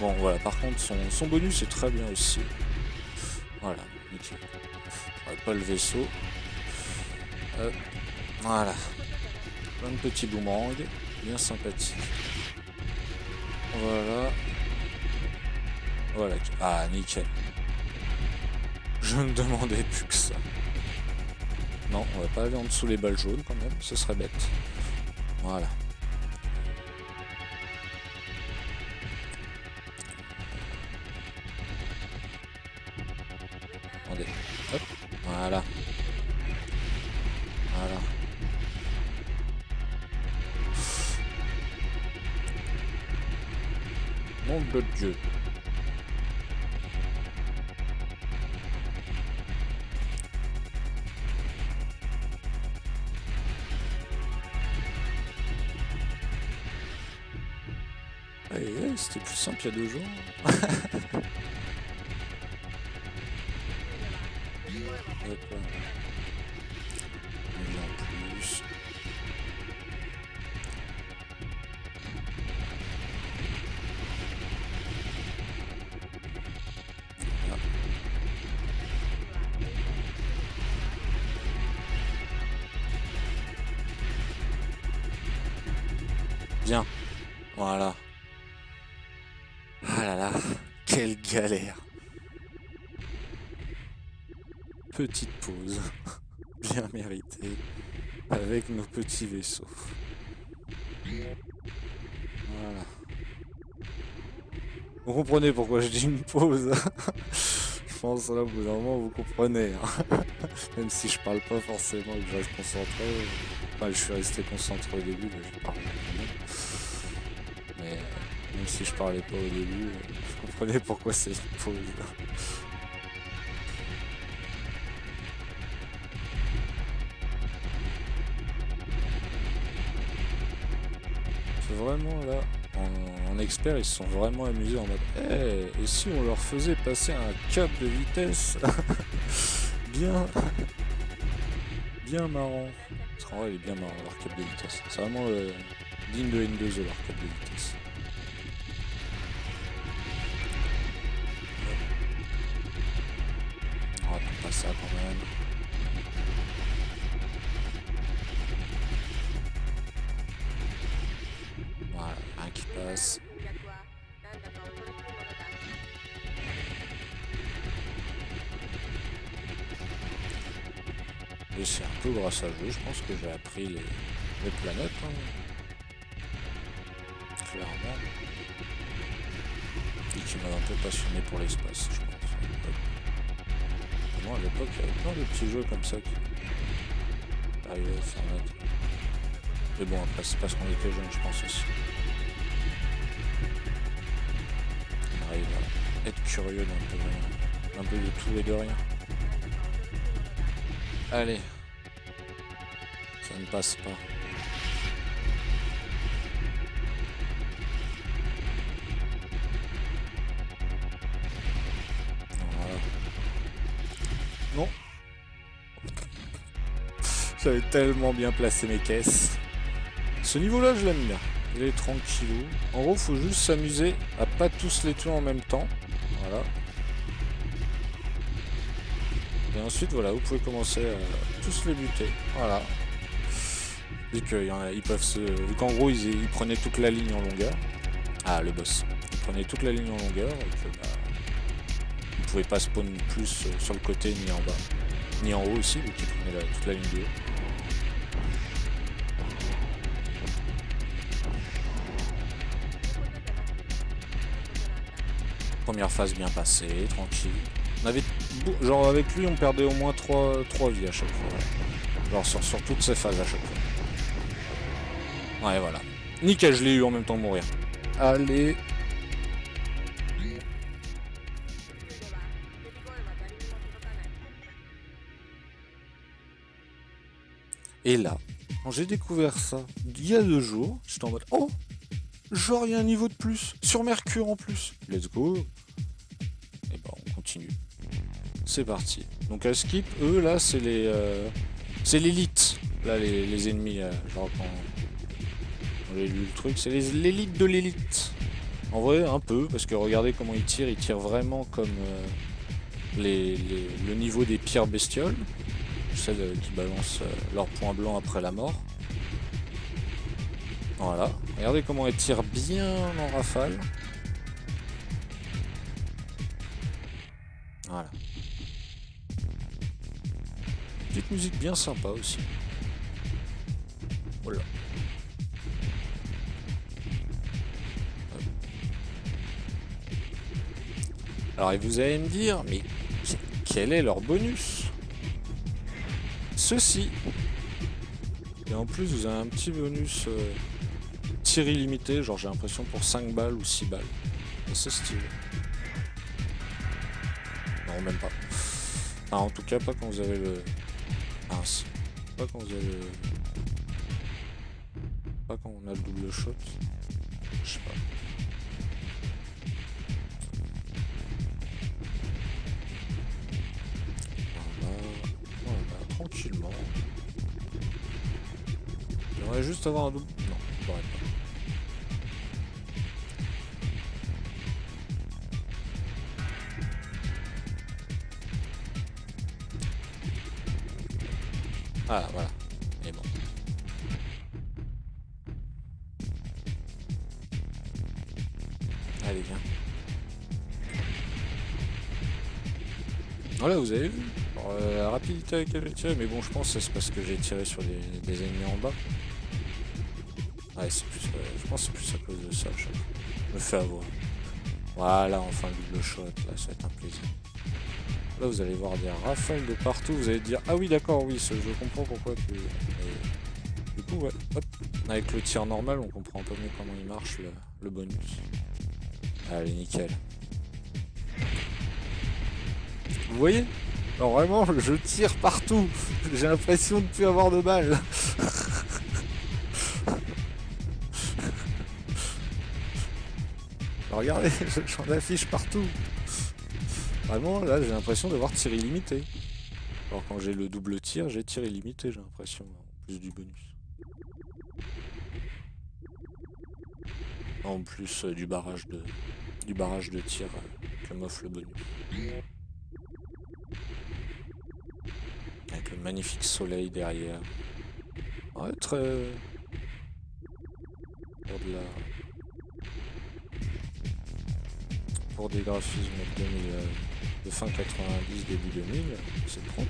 Bon, voilà, par contre, son, bonus est très bien aussi. Voilà, nickel. pas le vaisseau. Euh, voilà. Plein de petits boomerangs. Bien sympathique. Voilà. Voilà. Ah, nickel. Je ne demandais plus que ça. Non, on va pas aller en dessous les balles jaunes quand même, ce serait bête. Voilà. Dieu. c'était plus simple il y a deux jours. nos petits vaisseaux. Voilà. Vous comprenez pourquoi je dis une pause Je pense là, au bout d'un moment, vous comprenez. Hein. Même si je parle pas forcément que je reste concentré. Enfin, je suis resté concentré au début, mais je parle Mais même si je parlais pas au début, je comprenais pourquoi c'est une pause. Là, en, expert, ils se sont vraiment amusés en mode eh, et si on leur faisait passer un cap de vitesse Bien Bien marrant. Parce qu'en vrai, il est bien marrant leur cap de vitesse. C'est vraiment euh, digne de N2E leur cap de vitesse. Je pense que j'ai appris les, planètes. Hein. Clairement. Et qui m'a un peu passionné pour l'espace, je pense à l'époque, il y avait plein de petits jeux comme ça qui arrivaient à faire. Mais bon, après, c'est parce qu'on était jeunes, je pense aussi. On arrive à être curieux d'un un peu de tout et de rien. Allez. Ne passe pas. Voilà. Non. J'avais tellement bien placé mes caisses. Ce niveau-là, je l'aime bien. Il est tranquillou. En gros, faut juste s'amuser à pas tous les tuer en même temps. Voilà. Et ensuite, voilà, vous pouvez commencer à tous les buter. Voilà. Vu qu'ils peuvent se... Vu qu'en gros, ils, prenaient toute la ligne en longueur. Ah, le boss. Ils prenaient toute la ligne en longueur bah, Ils pouvaient pas spawn plus sur le côté ni en bas. Ni en haut aussi, vu qu'ils prenaient toute la ligne de haut. Première phase bien passée, tranquille. On avait, genre avec lui, on perdait au moins 3, 3 vies à chaque fois. Genre sur, sur toutes ces phases à chaque fois. Ouais, voilà. Nickel, je l'ai eu en même temps de mourir. Allez. Et là, quand j'ai découvert ça, il y a deux jours, j'étais en mode « Oh Genre, il y a un niveau de plus. Sur Mercure en plus. Let's go. Et ben, on continue. C'est parti. Donc à skip, eux, là, c'est les... Euh, c'est l'élite. Là, les, ennemis, euh, genre quand... J'ai lu le truc, c'est l'élite de l'élite. En vrai, un peu, parce que regardez comment ils tirent. Ils tirent vraiment comme euh, le niveau des pires bestioles. Celles qui balancent leur point blanc après la mort. Voilà. Regardez comment elle tire bien en rafale. Voilà. Petite musique bien sympa aussi. Voilà. Alors vous allez me dire, mais quel est leur bonus? Ceci. Et en plus vous avez un petit bonus... Euh, tir illimité, genre j'ai l'impression pour 5 balles ou 6 balles. C'est stylé. Non, même pas. Ah, en tout cas, pas quand vous avez le... Mince. Pas quand vous avez le... Pas quand on a le double shot. Je sais pas. Tranquillement. J'aimerais juste avoir un double... Non, pas. Ah, voilà. Et bon. Allez, viens. Voilà, vous avez vu? Euh, la rapidité avec laquelle tiré, mais bon, je pense que c'est parce que j'ai tiré sur des, ennemis en bas. Ouais, c'est plus, je pense que c'est plus à cause de ça, je me fais avoir. Voilà, enfin, le double shot, là, ça va être un plaisir. Là, vous allez voir des rafales de partout. Vous allez dire, ah oui, d'accord, oui, je comprends pourquoi tu... du coup, ouais, hop. Avec le tir normal, on comprend un peu mieux comment il marche, le, bonus. Allez, nickel. Vous voyez? Alors vraiment, je tire partout. J'ai l'impression de ne plus avoir de balles. regardez, j'en affiche partout. Vraiment, là, j'ai l'impression d'avoir tir illimité. Alors quand j'ai le double tir, j'ai tir illimité, j'ai l'impression, en plus du bonus. En plus euh, du barrage de du barrage de tir euh, que m'offre le bonus. Magnifique soleil derrière. Ouais, très... Pour de la... Pour des graphismes 2000 de fin 90, début 2000, c'est propre.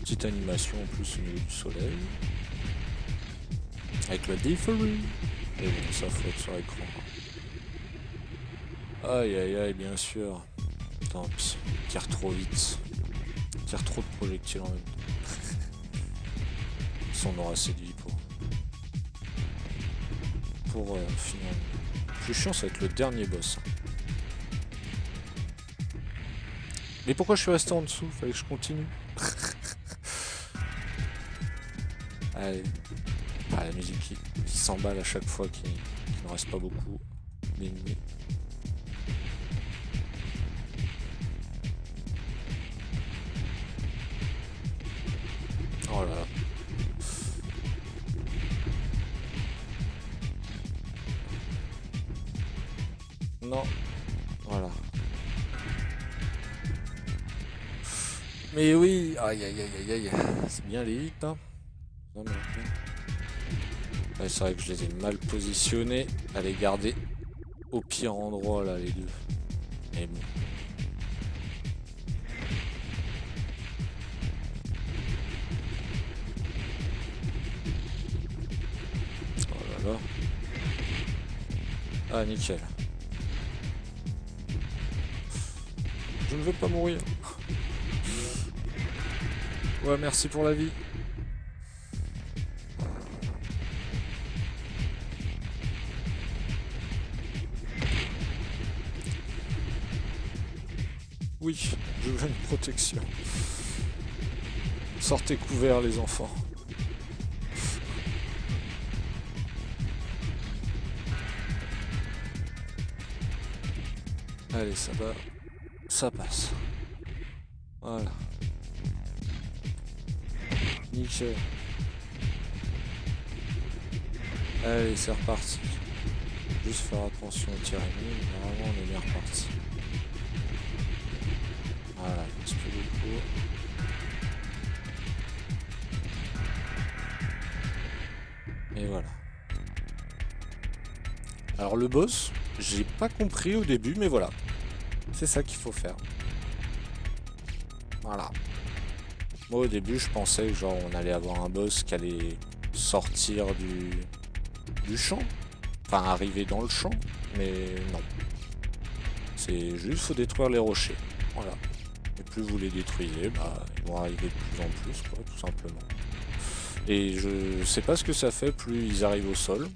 Petite animation en plus au niveau du soleil. Avec le different. Et bon, ça flotte sur l'écran. Aïe aïe aïe, bien sûr. Tant pis, tire trop vite. Tire trop de projectiles en même temps. Ça, on aura séduit pour. Pour euh, finir. Plus chiant, ça va être le dernier boss. Mais pourquoi je suis resté en dessous? Fallait que je continue. Allez. Ah, la musique qui, s'emballe à chaque fois, qui, ne reste pas beaucoup. Oh. Non. Voilà. Mais oui, aïe aïe aïe aïe aïe, c'est bien les hits, hein. c'est vrai que je les ai mal positionnés à les garder au pire endroit là les deux. Mais bon. Ah nickel. Je ne veux pas mourir. Ouais, merci pour la vie. Oui, je veux une protection. Sortez couverts les enfants. Allez, ça va. Ça passe. Voilà. Nickel. Allez, c'est reparti. Juste faire attention au tir ennemi, normalement on est bien reparti. Voilà, il reste plus beaucoup. Et voilà. Alors le boss, j'ai pas compris au début, mais voilà. C'est ça qu'il faut faire. Voilà. Moi au début je pensais que genre on allait avoir un boss qui allait sortir du, du champ. Enfin arriver dans le champ, mais non. C'est juste faut détruire les rochers. Voilà. Et plus vous les détruisez, bah ils vont arriver de plus en plus quoi, tout simplement. Et je sais pas ce que ça fait plus ils arrivent au sol.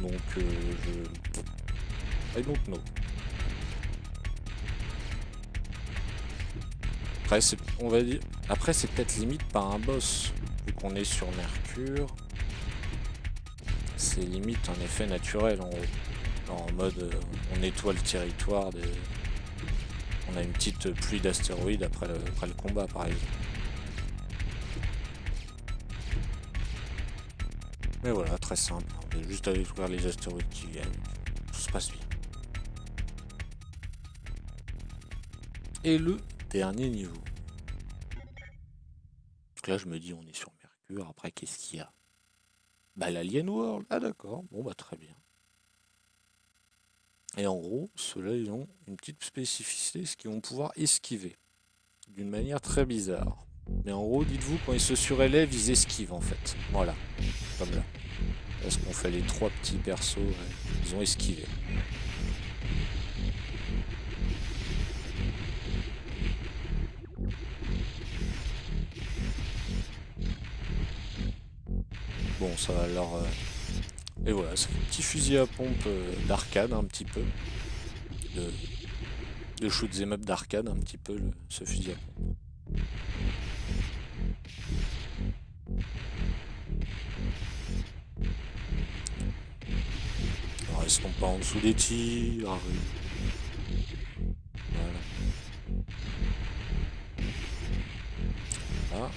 Donc euh, je... Après, on va dire, après c'est peut-être limite pas un boss, vu qu'on est sur Mercure. C'est limite un effet naturel en En mode, euh, on nettoie le territoire, des... on a une petite pluie d'astéroïdes après le, après le combat par exemple. Mais voilà, très simple, on va juste aller découvrir les astéroïdes qui viennent, tout se passe bien. Et le dernier niveau. Là, je me dis, on est sur Mercure. Après, qu'est-ce qu'il y a? Bah, l'Alien World. Ah, d'accord. Bon, bah, très bien. Et en gros, ceux-là, ils ont une petite spécificité, c'est qu'ils vont pouvoir esquiver. D'une manière très bizarre. Mais en gros, dites-vous, quand ils se surélèvent, ils esquivent, en fait. Voilà. Comme là. Parce qu'on fait les trois petits persos, ils ont esquivé. Bon, ça va alors... Euh, et voilà, c'est un petit fusil à pompe euh, d'arcade, un petit peu. De, de shoot'em up d'arcade, un petit peu, ce fusil à pompe. restons pas en dessous des tirs. Voilà. Ah.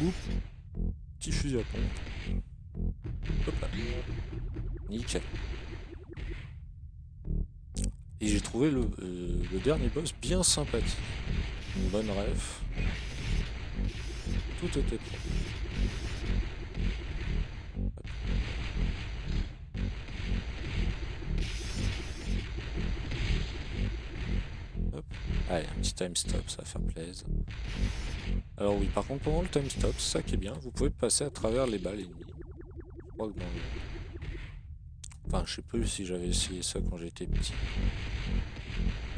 Oups fusil à pompe. Hop là. Nickel. Et j'ai trouvé le, euh, le, dernier boss bien sympathique. Une bonne ref. Tout était propre. Allez, un petit time stop, ça va faire plaisir. Alors oui, par contre, pendant le time stop, ça qui est bien, vous pouvez passer à travers les balles ennemies. Le... Enfin, je sais plus si j'avais essayé ça quand j'étais petit.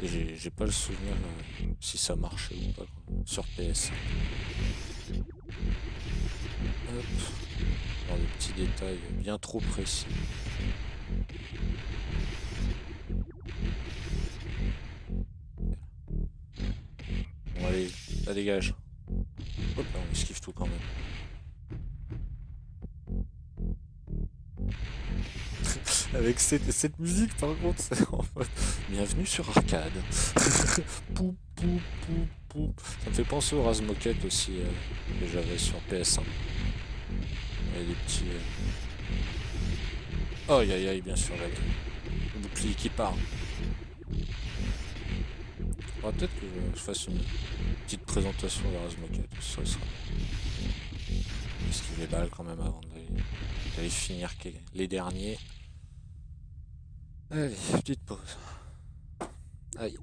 Et j'ai pas le souvenir euh, si ça marchait ou pas sur PS. Hop. Dans les petits détails bien trop précis. Bon allez, ça dégage. Hop là, on esquive tout quand même. Avec cette, musique, par contre, c'est en mode... Bienvenue sur Arcade. pou, pou. Ça me fait penser au Razmoket aussi, euh, que j'avais sur PS1. Et les petits... Oh, aïe, aïe, aïe, bien sûr, là, le bouclier qui part peut-être que je fasse une petite présentation de Razmoket, ça sera... Esquive les balles quand même avant d'aller finir les derniers. Allez, petite pause. Aïe.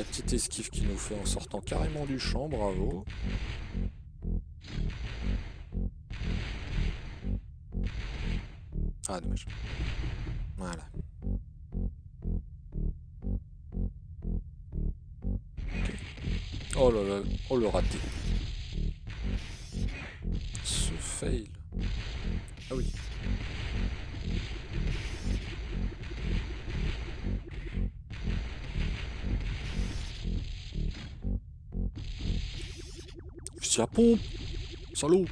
La petite esquive qui nous fait en sortant carrément du champ, bravo. Ah, dommage. Voilà. Oh là là, oh le raté. fail. À pompe Salaud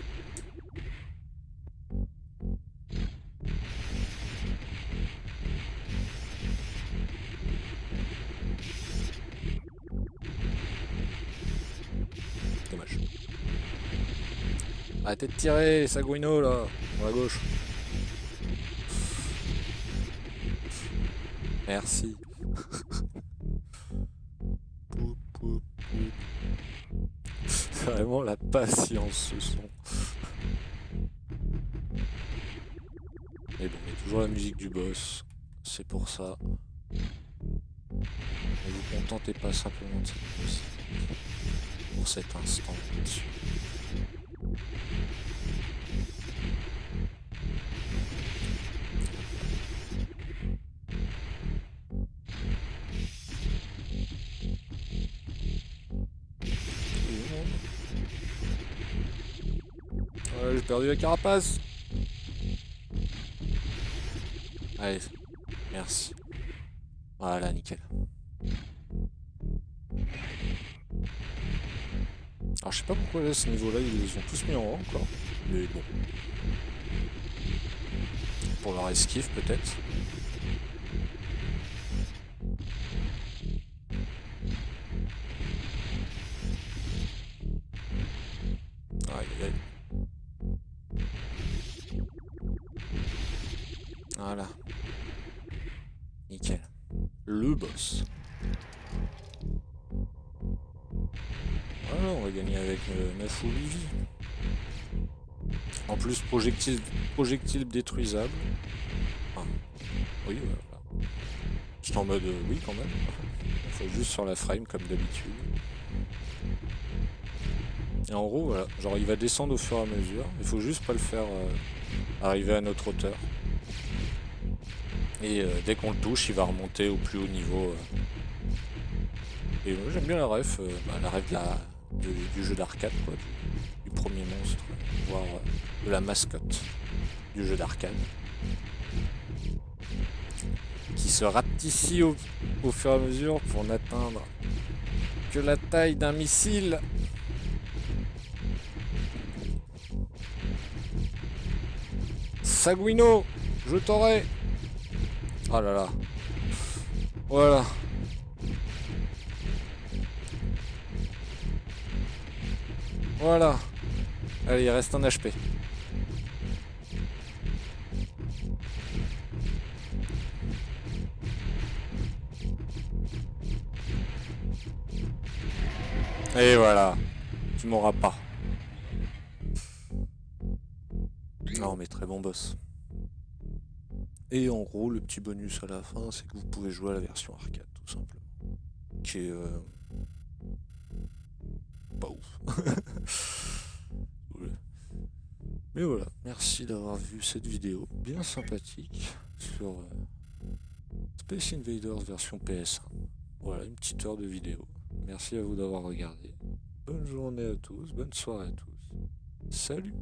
Arrêtez de tirer, Saguino là, à gauche. Merci. Patience ce son. Mais bon, il y a toujours la musique du boss. C'est pour ça. Ne vous contentez pas simplement de cette musique. Pour cet instant. Carapace. Allez, merci. Voilà, nickel. Alors je sais pas pourquoi là, ce niveau-là, ils ont tous mis en haut encore. Mais bon. Pour leur esquive peut-être. Aïe aïe. Voilà. Nickel. Le boss. Voilà, on va gagner avec 9 ou 8 vies. En plus, projectile, détruisable. Ah. Oui, voilà. Juste en mode euh, oui quand même. Il faut juste sur la frame comme d'habitude. Et en gros, voilà, genre il va descendre au fur et à mesure. Il faut juste pas le faire euh, arriver à notre hauteur. Et euh, dès qu'on le touche, il va remonter au plus haut niveau. Euh. Et moi j'aime bien la ref, bah, la du, jeu d'arcade, du, premier monstre, voire de la mascotte du jeu d'arcade. Qui se rapetit au, au fur et à mesure pour n'atteindre que la taille d'un missile. Saguino, je t'aurai. Oh là là. Voilà. Voilà. Allez, il reste un HP. Et voilà. Tu m'auras pas. Non mais très bon boss. Et en gros, le petit bonus à la fin, c'est que vous pouvez jouer à la version arcade, tout simplement. Qui est... Euh, pas ouf. Mais voilà, merci d'avoir vu cette vidéo bien sympathique sur euh, Space Invaders version PS1. Voilà, une petite heure de vidéo. Merci à vous d'avoir regardé. Bonne journée à tous, bonne soirée à tous. Salut